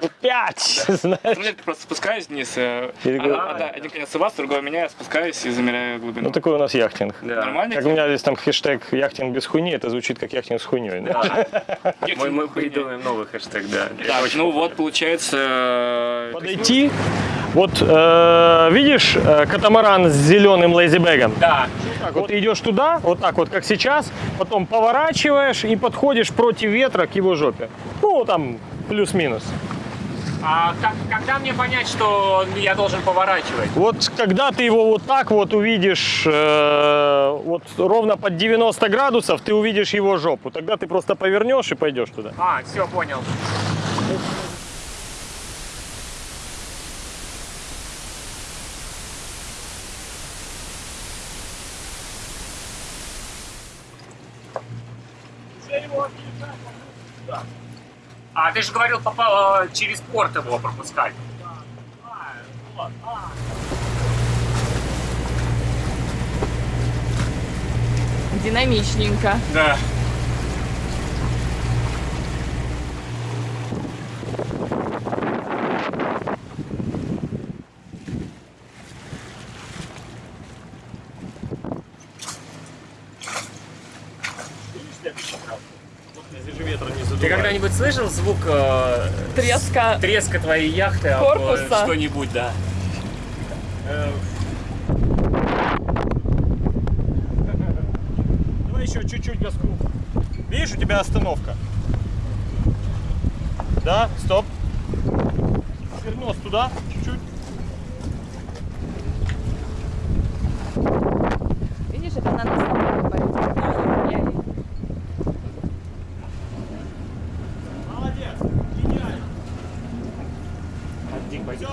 5, знаешь. Ну, я просто спускаюсь вниз. э, один конец у вас, другой у меня, я спускаюсь и замеряю глубину. Ну такой у нас яхтинг. Нормально? Как у меня здесь там хэштег яхтинг без хуйни, это звучит как яхтинг с хуйней. Мы, мы придумаем новый хэштег, да. Ну вот, получается... э, Подойти. Вот э, видишь э, катамаран с зеленым лейзибэгом? Да. Так, вот ты идешь туда, вот так вот, как сейчас, потом поворачиваешь и подходишь против ветра к его жопе. Ну, там плюс-минус. А как- когда мне понять, что я должен поворачивать? Вот когда ты его вот так вот увидишь, э, вот ровно под 90 градусов, ты увидишь его жопу. Тогда ты просто повернешь и пойдешь туда. А, все, понял. А ты же говорил, попал э, через порт его пропускать. Динамичненько. Да. Здесь же ветра не Ты когда-нибудь слышал звук э, Треска. треска твоей яхты об, э, Корпуса. что-нибудь, да? Э, Давай еще чуть-чуть газку. Видишь, у тебя остановка. Да, стоп. Нос туда, чуть-чуть. Видишь, это надо с тобой говорить. Молодец, гениально. Всё.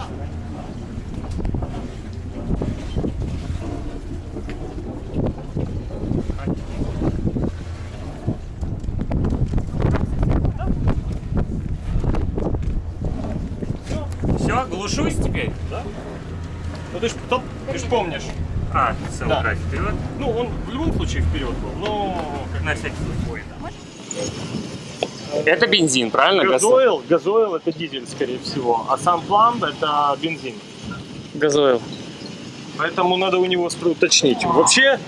Все, глушусь теперь? Ну ты ж, топ, ты ж помнишь. А, все, Да. убрать вперед. Ну, он в любом случае вперед был, но как На всякий случай. Это бензин, правильно? Газ- газойл, газойл это дизель, скорее всего, а сам пламб это бензин. Газойл. Поэтому надо у него спро- уточнить. Вообще,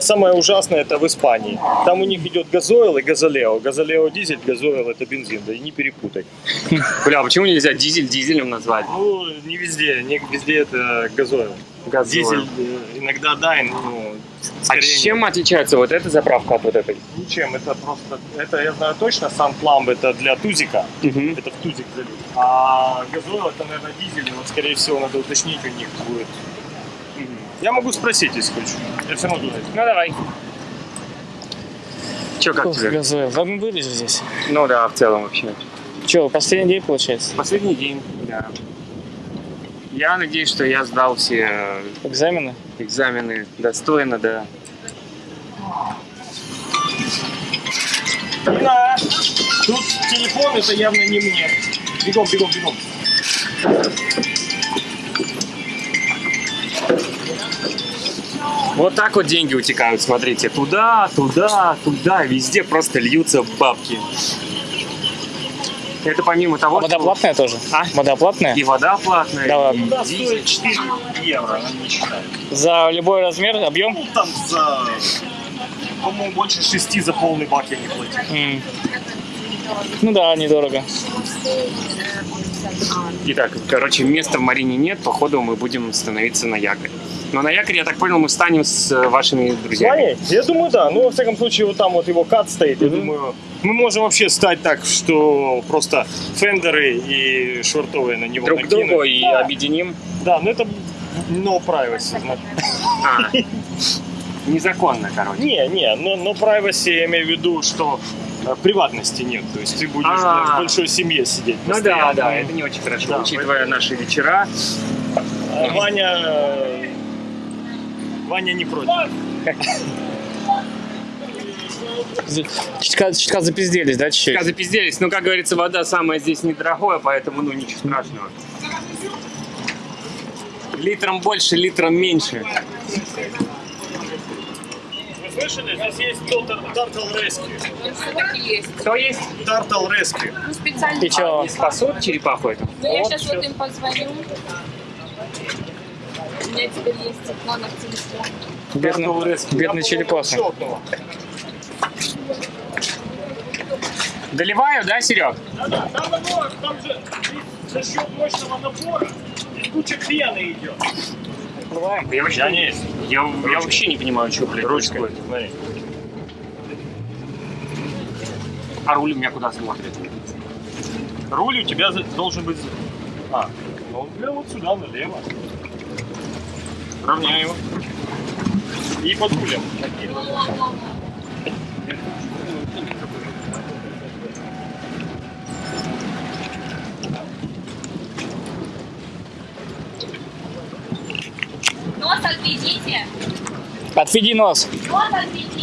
самое ужасное это в Испании. Там у них идет газойл и газолео. Газолео дизель, газойл это бензин, да и не перепутай. Бля, а почему нельзя дизель дизелем назвать? Ну, не везде, не везде это газойл. Газойл. Дизель э, иногда да, ну, А скорее чем отличается вот эта заправка от вот этой? Ничем, это просто, это я знаю точно, сам пламб это для тузика, Мгм. это в тузик залит. А газойл это, наверное, дизель, вот скорее всего надо уточнить у них будет. Я могу спросить, если хочешь. Я все равно туда. Ну давай. Че, как тебе? Газойл. Да мы были же здесь. Ну да, в целом вообще. Че, последний день получается? Последний день, да. Я надеюсь, что я сдал все э, Экзамены? экзамены достойно, да. Да. Тут телефон, это явно не мне. Бегом, бегом, бегом. Вот так вот деньги утекают, смотрите. Туда, туда, туда, везде просто льются бабки. Это помимо того, А вода что платная тоже? А? Вода платная? и вода платная, Да и ладно. Дизель. стоит 4 евро. За любой размер, объем? Ну, там за, по-моему, больше 6 за полный бак я не платил. М. Ну да, недорого. Итак, короче, места в Марине нет, походу мы будем становиться на якорь. Но на якорь, я так понял, мы станем с э, вашими друзьями. Ваня, я думаю, да. Ну, во всяком случае, вот там вот его кат стоит. Я думаю, мы можем вообще стать так, что просто фендеры и швартовые на него Друг к накинуть. другу и объединим. Да, но это no privacy. А, незаконно, короче. Не, не, но, но privacy я имею в виду, что э, приватности нет. То есть ты будешь А. в большой семье сидеть. Ну да, да, это не очень хорошо, Да, учитывая наши вечера. А Ваня... Ваня не против. Чутка, чутка запизделись, да, чуть-чуть? Пока запизделись, но, как говорится, вода самая здесь недорогое, поэтому, ну, ничего страшного. Литром больше, литром меньше. Вы слышали? Здесь есть Turtle Rescue. Все-таки есть. Кто есть? Turtle Rescue. Ну, специально. И? Не спасут черепаху эту? Ну, я Вот, сейчас всё. вот им позвоню. У меня теперь есть номер телефона. Бедный, бедный щелкнул. Доливаю, да, Серег? Да-да, там оно, там же за счет мощного напора и куча пены идет. Я вообще, Я не- я, я вообще не понимаю, что, блядь, смотри. А руль у меня куда смотрит? Руль у тебя должен быть... А, ну он прям вот сюда, налево. Равняю. И под рулем. Нос отведите. Отведи нос. Нос отведите.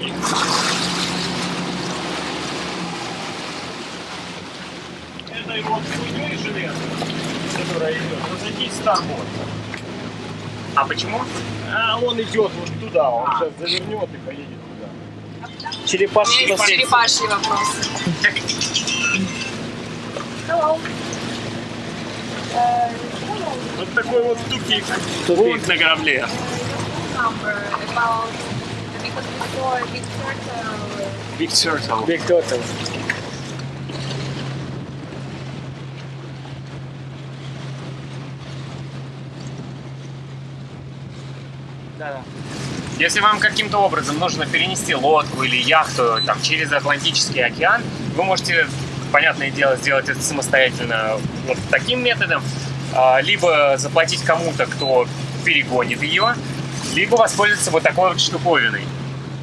есть. Это его хуйней железной, которая идет, позади старборд. А почему? А он идет вот туда, он сейчас завернет и поедет туда. У меня Черепашки. есть черепашьи вопросы. Вот такой вот тупик. Бунт на корабле. Big Turtle Big Turtle. Big Total. Если вам каким-то образом нужно перенести лодку или яхту там, через Атлантический океан, вы можете, понятное дело, сделать это самостоятельно вот таким методом, а, либо заплатить кому-то, кто перегонит ее, либо воспользоваться вот такой вот штуковиной.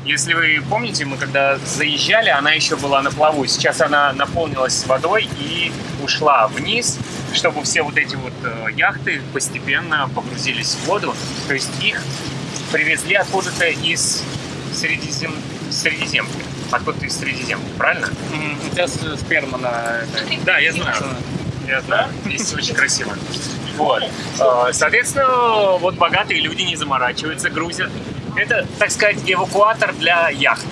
Если вы помните, мы когда заезжали, она еще была на плаву. Сейчас она наполнилась водой и ушла вниз, чтобы все вот эти вот э, яхты постепенно погрузились в воду. То есть их привезли откуда-то из Средизем... Средиземки. Откуда-то из Средиземки, правильно? У тебя сперма на... Да, я знаю. Я знаю. Здесь очень красиво. Вот. Э, Соответственно, вот богатые люди не заморачиваются, грузят. Это, так сказать, эвакуатор для яхт.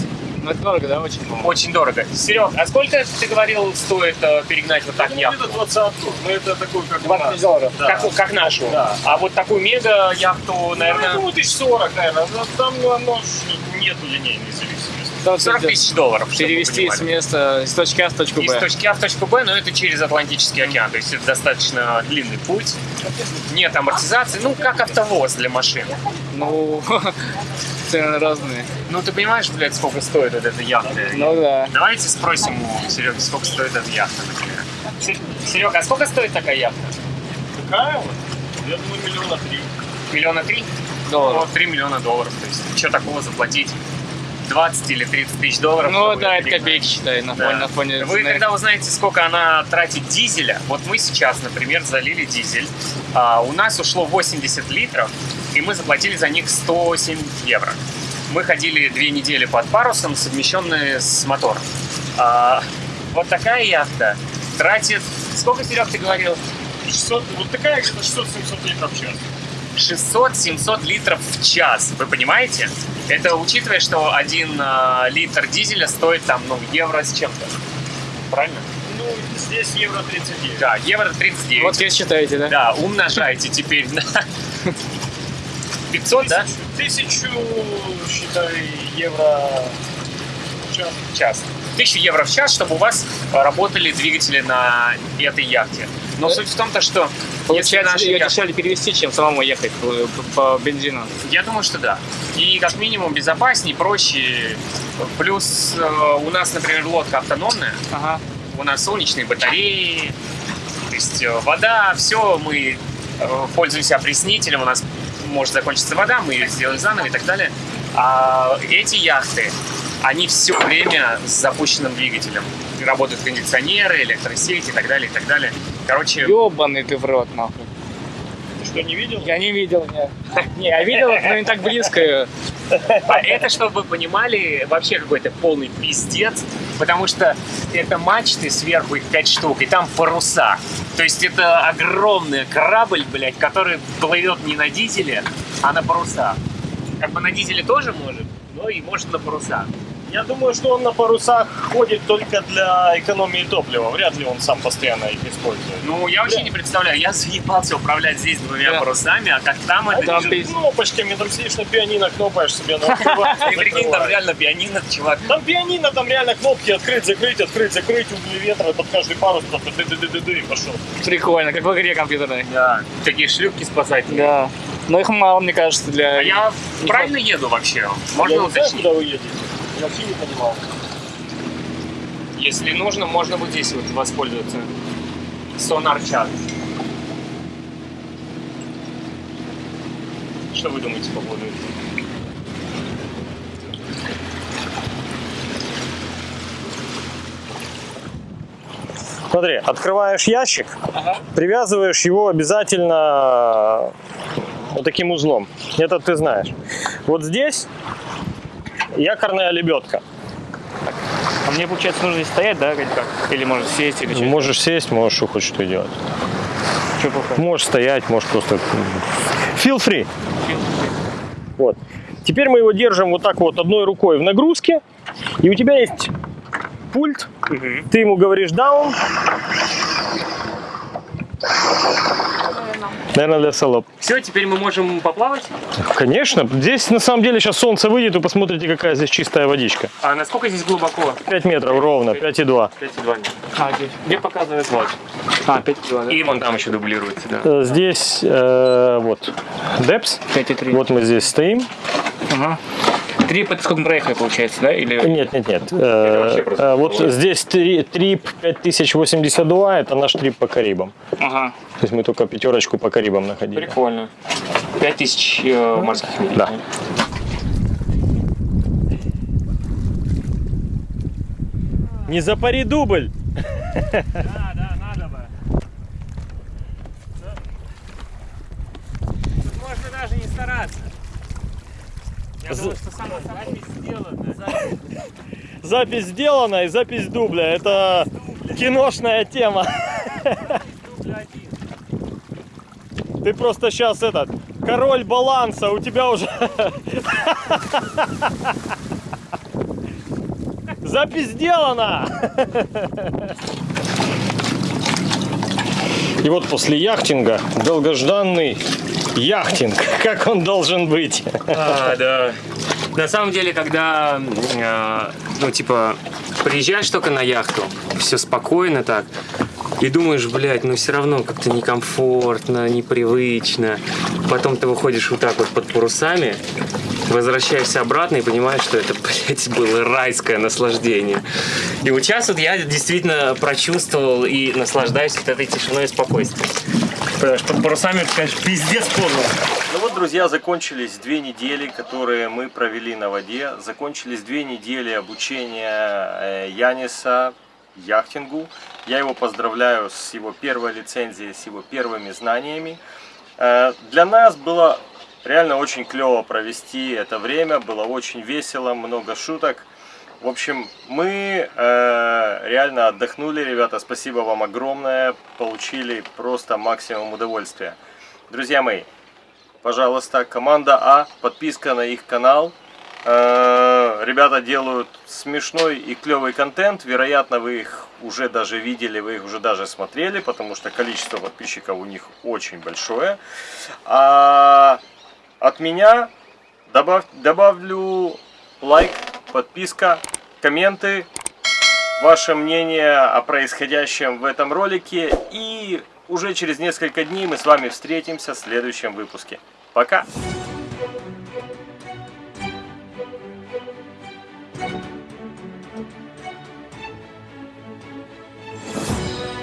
Ну, это дорого, да, очень? Очень дорого. Серег, а сколько, ты говорил, стоит э, перегнать вот так Ну, яхту? это двадцатку, но это такой, как у 20 нас. долларов. Да. Как, как нашу. Да. А вот такую мега яхту, Ну, я наверное, думаю, тысяч сорок, наверное. Но Там ну, оно нету линейной зависимости. 40 тысяч долларов. Перевести с места, с точки А в точку Из Б. точки А в точку Б, но это через Атлантический океан, то есть это достаточно длинный путь. Нет амортизации, ну как автовоз для машин. Ну, цены разные. Ну ты понимаешь, блядь, сколько стоит вот эта яхта? Ну да. Давайте спросим у Сереги, сколько стоит эта яхта, например. Серега, а сколько стоит такая яхта? Такая вот? Я думаю, миллиона три. Миллиона три? Долларов. Ну, 3 миллиона долларов. То есть что такого заплатить? 20 или 30 тысяч долларов? Ну да, это копейки, считай, на Да. фоне, на фоне Вы когда узнаете, сколько она тратит дизеля, вот мы сейчас, например, залили дизель, а, у нас ушло 80 литров, и мы заплатили за них 107 евро. Мы ходили две недели под парусом, совмещенные с мотором. А, вот такая яхта тратит... Сколько, Серег, ты говорил? 600, вот такая где-то 600-700 литров в час. 600-700 литров в час. Вы понимаете? Это учитывая, что один а, литр дизеля стоит там, ну, евро с чем-то. Правильно? Ну, здесь евро 39. Да, евро 39. Вот здесь считаете, да? Да, умножайте теперь на 500, да? Тысячу, считай, евро в час. Час. 1000 евро в час, чтобы у вас работали двигатели на этой яхте. Но суть в том, то, что Получается, наша ее дешевле перевести, чем самому ехать по, по бензину. Я думаю, что да. И как минимум безопаснее, проще. Плюс э, у нас, например, лодка автономная. Ага. У нас солнечные батареи, то есть э, вода, все, мы э, пользуемся опреснителем, у нас может закончиться вода, мы ее сделаем заново и так далее. А эти яхты, они все время с запущенным двигателем. Работают кондиционеры, электросети и так далее, и так далее. Короче, Ёбаный ты в рот, нахуй. Ты что, не видел? Я не видел, нет. Не, я видел, но не так близко. А это, чтобы вы понимали, вообще какой-то полный пиздец, потому что это мачты сверху, их пять штук, и там паруса. То есть это огромный корабль, блядь, который плывет не на дизеле, а на парусах. Как бы на дизеле тоже может, но и может на парусах. Я думаю, что он на парусах ходит только для экономии топлива. Вряд ли он сам постоянно их использует. Ну, я вообще не представляю, я заебался управлять здесь двумя Да. парусами, а как там это Там пиз- Кнопочками, там сидишь на пианино, кнопаешь себе на И прикинь, там реально пианино, чувак. Там пианино, там реально кнопки открыть, закрыть, открыть, закрыть, угли ветра под каждый парус, просто ды ды ды ды ды и пошел. Прикольно, как в игре компьютерной. Да, такие шлюпки спасательные. Да. Но их мало, мне кажется, для... А я правильно еду вообще? Можно уточнить? куда вы едете. Вообще не понимал. Если нужно, можно вот здесь вот воспользоваться. Сонар чат. Что вы думаете по поводу этого? Смотри, открываешь ящик, привязываешь его обязательно вот таким узлом. Это ты знаешь. Вот здесь якорная лебедка. А мне, получается, нужно здесь стоять, да, или как? Или может сесть, или что? Можешь сесть, можешь что хочешь что делать. Что плохо? Можешь стоять, можешь просто... Feel free. Вот. Теперь мы его держим вот так вот одной рукой в нагрузке. И у тебя есть пульт. Ты ему говоришь down. Наверное, для салоп. Все, теперь мы можем поплавать? Конечно. Здесь на самом деле сейчас солнце выйдет, вы посмотрите, какая здесь чистая водичка. А насколько здесь глубоко? 5 метров ровно, 5,2. 5,2 метра. А, здесь. Где показывает вот? А, 5 кило, да? И вон там еще дублируется, да. Э, Здесь э, вот депс. 5,3. Вот мы здесь стоим. Ага. Трип это сколько мы проехали, получается, да? Или... Нет, нет, нет. Э, просто э, вот здесь три- трип 5082, это наш трип по Карибам. Ага. То есть мы только пятерочку по Карибам находили. Прикольно. 5000 э, морских миль. Да. Не запари дубль. Да, да, надо бы. Тут можно даже не стараться. Я думаю, что сама запись сделана. Запись сделана и запись дубля. Это киношная тема. Дубля. Ты просто сейчас этот король баланса, у тебя уже запись сделана. И вот после яхтинга долгожданный яхтинг, как он должен быть. А, да. На самом деле, когда, э, ну, типа, приезжаешь только на яхту, все спокойно так, и думаешь, блядь, ну все равно как-то некомфортно, непривычно. Потом ты выходишь вот так вот под парусами, возвращаешься обратно и понимаешь, что это, блядь, было райское наслаждение. И вот сейчас вот я действительно прочувствовал и наслаждаюсь вот этой тишиной и спокойствием. Что под парусами, конечно, пиздец подло. Ну вот, друзья, закончились две недели, которые мы провели на воде. Закончились две недели обучения э, Яниса яхтингу. Я его поздравляю с его первой лицензией, с его первыми знаниями. Э, Для нас было реально очень клево провести это время, было очень весело, много шуток. В общем, мы э, реально отдохнули, ребята, спасибо вам огромное, получили просто максимум удовольствия. Друзья мои, пожалуйста, команда А, подписка на их канал. Э, ребята делают смешной и клевый контент, вероятно, вы их уже даже видели, вы их уже даже смотрели, потому что количество подписчиков у них очень большое. А от меня добав- добавлю лайк, подписка, комменты, ваше мнение о происходящем в этом ролике. И уже через несколько дней мы с вами встретимся в следующем выпуске. Пока!